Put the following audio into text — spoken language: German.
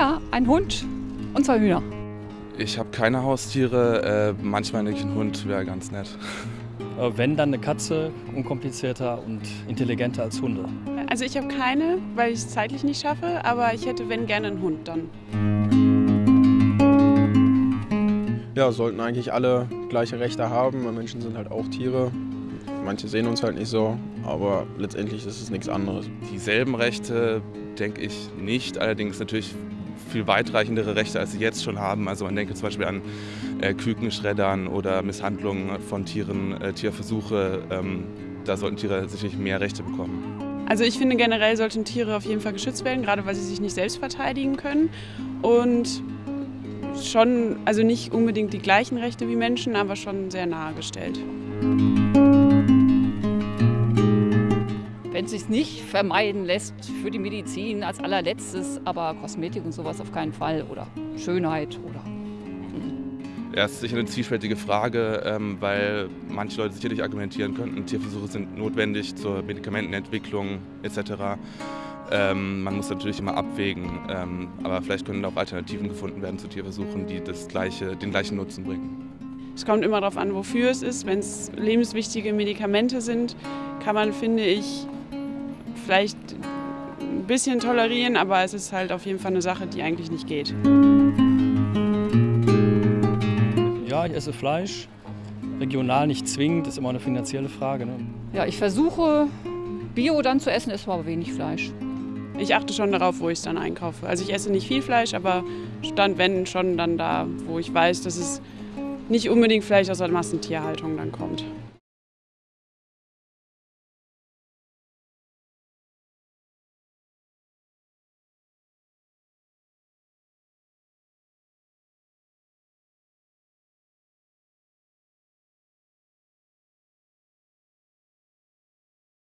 Ja, ein Hund und zwei Hühner. Ich habe keine Haustiere. Äh, manchmal denke ich, ein Hund wäre ganz nett. Äh, wenn, dann eine Katze, unkomplizierter und intelligenter als Hunde. Also ich habe keine, weil ich es zeitlich nicht schaffe, aber ich hätte, wenn, gerne einen Hund dann. Ja, sollten eigentlich alle gleiche Rechte haben. Menschen sind halt auch Tiere. Manche sehen uns halt nicht so, aber letztendlich ist es nichts anderes. Dieselben Rechte denke ich nicht, allerdings natürlich viel weitreichendere Rechte, als sie jetzt schon haben. Also man denke zum Beispiel an äh, Kükenschreddern oder Misshandlungen von Tieren, äh, Tierversuche. Ähm, da sollten Tiere sicherlich mehr Rechte bekommen. Also ich finde generell sollten Tiere auf jeden Fall geschützt werden, gerade weil sie sich nicht selbst verteidigen können. Und schon, also nicht unbedingt die gleichen Rechte wie Menschen, aber schon sehr nahe gestellt. Wenn es sich nicht vermeiden lässt für die Medizin als allerletztes, aber Kosmetik und sowas auf keinen Fall oder Schönheit oder ja, es ist sicher eine zwiespältige Frage, ähm, weil manche Leute sicherlich argumentieren könnten, Tierversuche sind notwendig zur Medikamentenentwicklung etc. Ähm, man muss natürlich immer abwägen, ähm, aber vielleicht können auch Alternativen gefunden werden zu Tierversuchen, die das gleiche, den gleichen Nutzen bringen. Es kommt immer darauf an, wofür es ist. Wenn es lebenswichtige Medikamente sind, kann man, finde ich, vielleicht ein bisschen tolerieren, aber es ist halt auf jeden Fall eine Sache, die eigentlich nicht geht. Ja, ich esse Fleisch. Regional nicht zwingend, ist immer eine finanzielle Frage. Ne? Ja, ich versuche Bio dann zu essen, esse aber wenig Fleisch. Ich achte schon darauf, wo ich es dann einkaufe. Also ich esse nicht viel Fleisch, aber stand wenn schon dann da, wo ich weiß, dass es nicht unbedingt vielleicht aus der Massentierhaltung dann kommt.